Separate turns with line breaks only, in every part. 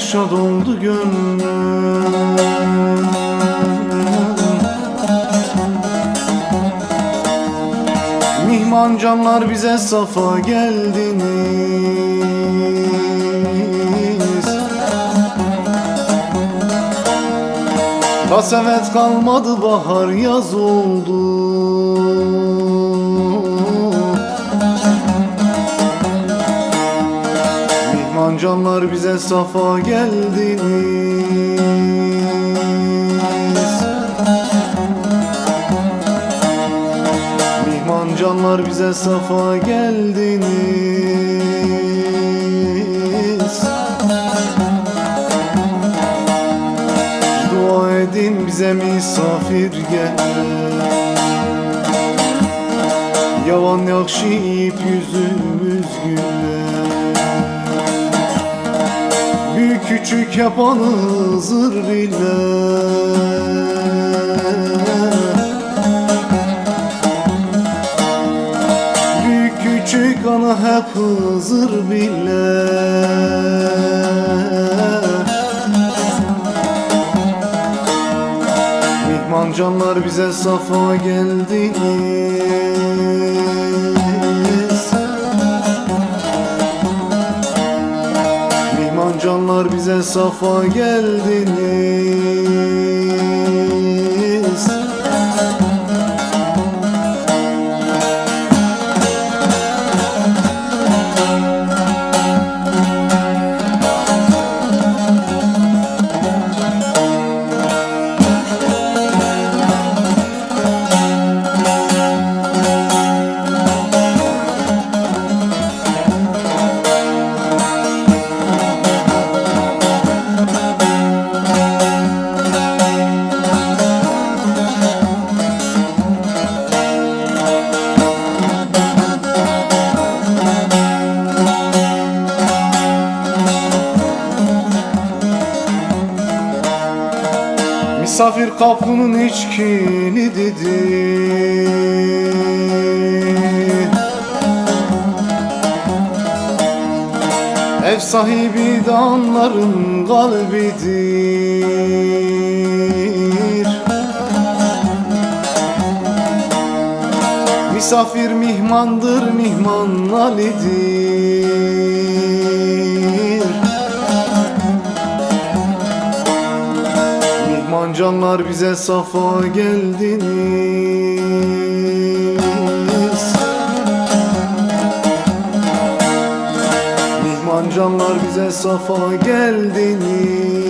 şad oldu gönlüm. Mihman canlar bize safa geldiniz. Kasevet kalmadı bahar yaz oldu canlar bize safa geldiniz. Mihman canlar bize safa geldiniz. Dua edin bize misafir gel. Yavan yakşıyıp yüzümüz güler Yapanı zır Büyük küçük ana hep hızır biller Mihman canlar bize safa geldiniz safa geldiniz Misafir kapının hiç kilidi Ev sahibi danların kalbidir. Misafir mihmandır mihman Ali'dir canlar bize safa geldiniz. Mihman canlar bize safa geldiniz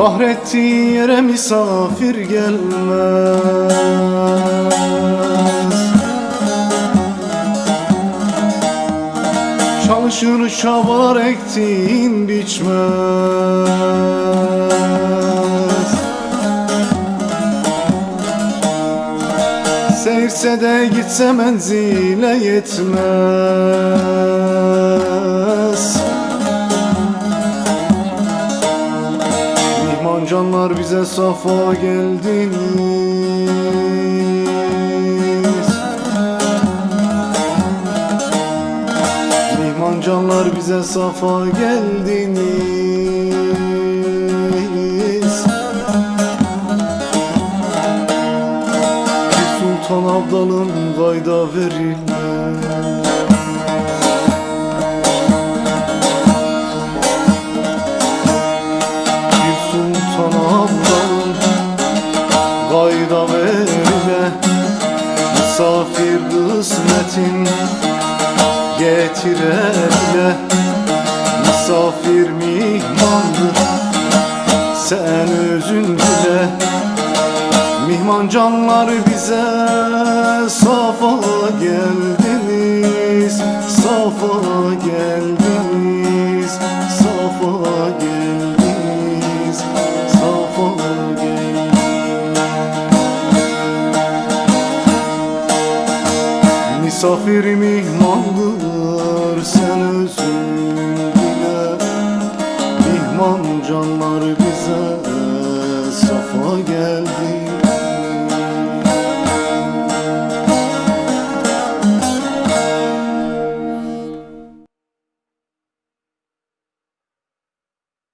Kahrettiği yere misafir gelmez. Çalışır çabalar ektiğin biçmez. Seyirse de gitse menzile yetmez Canlar bize safa geldiniz. Mihman canlar bize safa geldiniz. Bir sultan abdalın kayda verilmez Getirele Misafir mihmandır sen özün dile Mihman canlar bize safa geldiniz Safa geldiniz Safa geldiniz Safa geldiniz. Misafir mihmandır sen özün dile Mihman canlar